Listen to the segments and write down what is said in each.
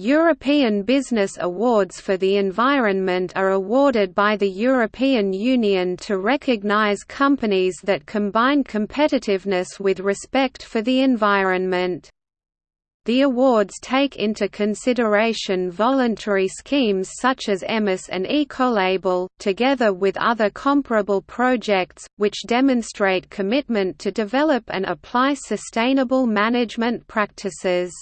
European Business Awards for the Environment are awarded by the European Union to recognise companies that combine competitiveness with respect for the environment. The awards take into consideration voluntary schemes such as EMAS and Ecolabel, together with other comparable projects, which demonstrate commitment to develop and apply sustainable management practices.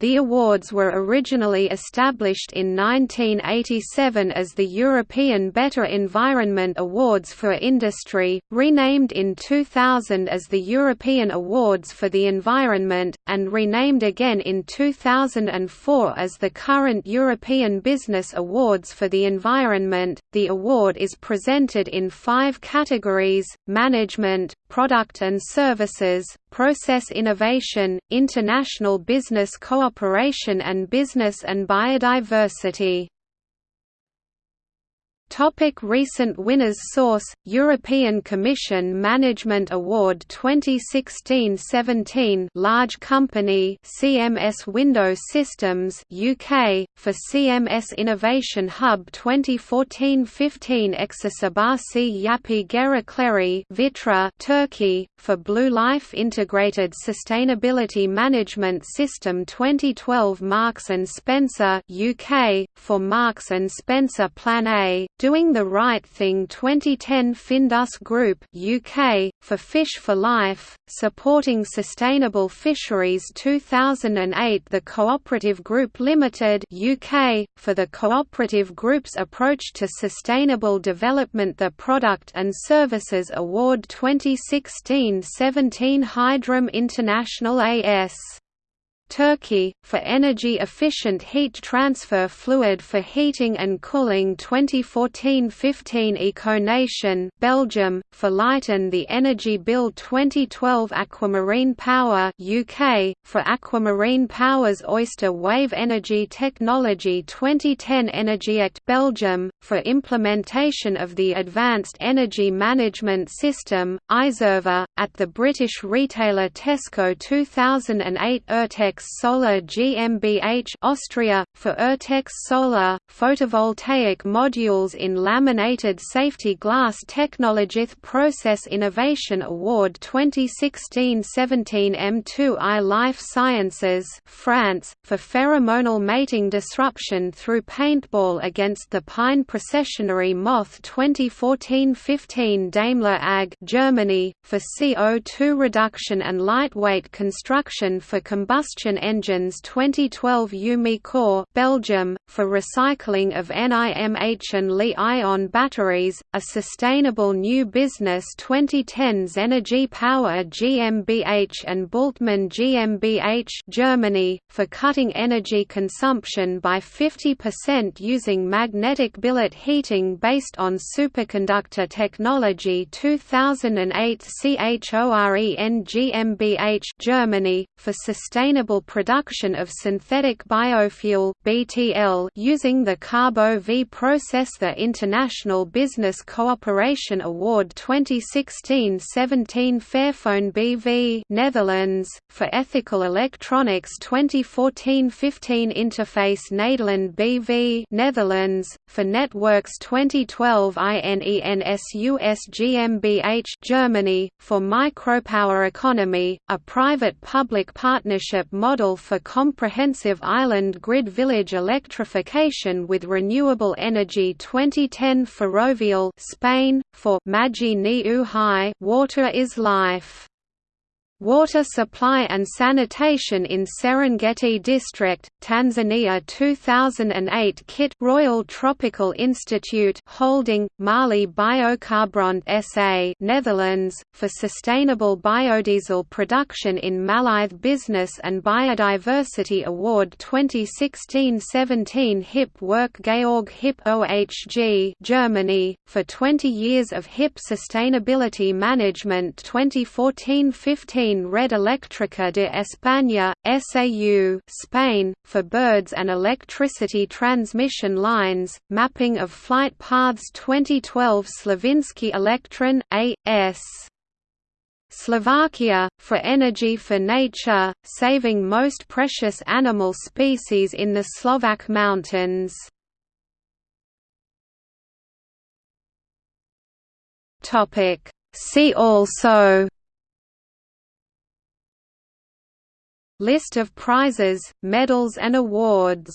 The awards were originally established in 1987 as the European Better Environment Awards for Industry, renamed in 2000 as the European Awards for the Environment, and renamed again in 2004 as the current European Business Awards for the Environment. The award is presented in five categories management, product and services, process innovation, international business cooperation and business and biodiversity. Topic recent winners Source European Commission Management Award 2016-17 Large Company CMS Windows Systems UK for CMS Innovation Hub 2014-15 Eczacibasi Yapi Gerecleri Vitra Turkey for Blue Life Integrated Sustainability Management System 2012 Marks Spencer UK for Marks Spencer Plan A Doing the Right Thing. 2010 Findus Group UK, for Fish for Life, Supporting Sustainable Fisheries. 2008 The Cooperative Group Limited UK, for the Cooperative Group's Approach to Sustainable Development. The Product and Services Award 2016-17 Hydrum International AS Turkey, for energy-efficient heat transfer fluid for heating and cooling 2014-15 EcoNation Belgium, for lighten the energy bill 2012 Aquamarine Power UK, for Aquamarine Power's Oyster Wave Energy Technology 2010 EnergyICT Belgium, for implementation of the Advanced Energy Management System, EIServer, at the British retailer Tesco 2008 Ertex Solar GmbH Austria, for Ertex Solar, photovoltaic modules in laminated safety glass Technologith Process Innovation Award 2016-17 M2i Life Sciences France, for pheromonal mating disruption through paintball against the pine processionary moth 2014-15 Daimler AG Germany, for CO2 reduction and lightweight construction for combustion combustion engines 2012 Umicore Belgium, for recycling of NIMH and Li-ion batteries, a sustainable new business 2010 Zenergy Power GmbH and Bultmann GmbH Germany, for cutting energy consumption by 50% using magnetic billet heating based on superconductor technology 2008 CHOREN GmbH Germany, for sustainable production of synthetic biofuel (BTL) using the Carbo V process. The International Business Cooperation Award 2016-17 Fairphone BV Netherlands for ethical electronics 2014-15 Interface Nederland BV Netherlands for networks 2012 INENSUS GmbH Germany for micropower economy a private public partnership model model for comprehensive island grid village electrification with renewable energy 2010 Ferrovial Spain, for Maji ni Uhai Water is Life Water Supply and Sanitation in Serengeti District, Tanzania 2008 Kit Royal Tropical Institute Holding, Mali Biocarburant SA Netherlands, for Sustainable Biodiesel Production in Mali the Business and Biodiversity Award 2016-17 HiPP Work Georg HiPP OHG Germany, for 20 years of HiPP Sustainability Management 2014-15 Red Eléctrica de España, SAU Spain, for birds and electricity transmission lines, mapping of flight paths 2012 Slovenské elektrárne, A.S. Slovakia, for energy for nature, saving most precious animal species in the Slovak mountains. See also List of prizes, medals and awards